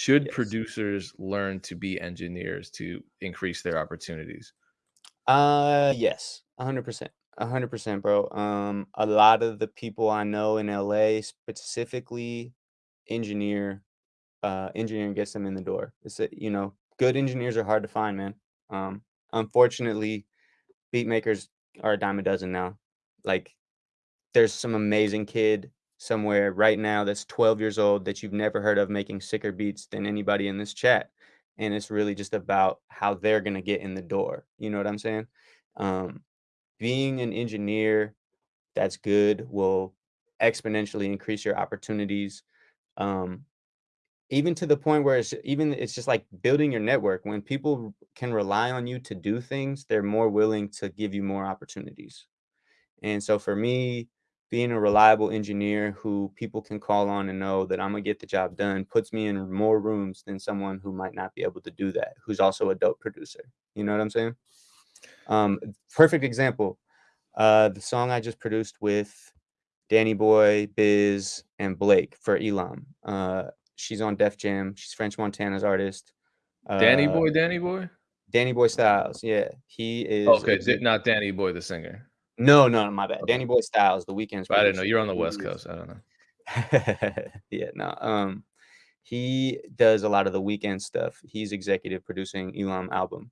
Should Yes. producers learn to be engineers to increase their opportunities? Uh, yes, 100%. 100%, bro. Um, a lot of the people I know in LA specifically engineer uh, engineering gets them in the door. It's a you know, good engineers are hard to find, man. Um, unfortunately, beat makers are a dime a dozen now. Like, there's some amazing kid somewhere right now that's 12 years old that you've never heard of making sicker beats than anybody in this chat. And it's really just about how they're gonna get in the door. You know what I'm saying? Um, being an engineer that's good will exponentially increase your opportunities. Um, even to the point where it's even it's just like building your network. When people can rely on you to do things, they're more willing to give you more opportunities. And so for me, being a reliable engineer who people can call on and know that I'm gonna get the job done puts me in more rooms than someone who might not be able to do that, who's also a dope producer. You know what I'm saying? Um, perfect example. Uh, the song I just produced with Danny Boy, Biz, and Blake for Elam. Uh, she's on Def Jam. She's French Montana's artist. Danny Uh, Boy, Danny Boy? Danny Boy Styles, yeah, he is Okay, not Danny Boy, the singer. No, no, my bad. Danny Boy Styles, The Weeknd's I didn't know. You're on the West Coast. I don't know. Yeah, no, um, he does a lot of The Weeknd stuff. He's executive producing Elam album.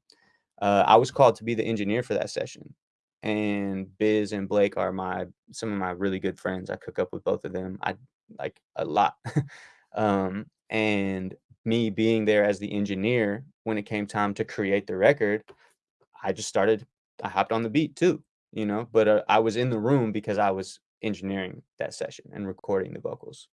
Uh, I was called to be the engineer for that session, and Biz and Blake are my some of my really good friends. I cook up with both of them. I like a lot. Um, and me being there as the engineer when it came time to create the record, I just started I hopped on the beat too, you know, but, uh, I was in the room because I was engineering that session and recording the vocals.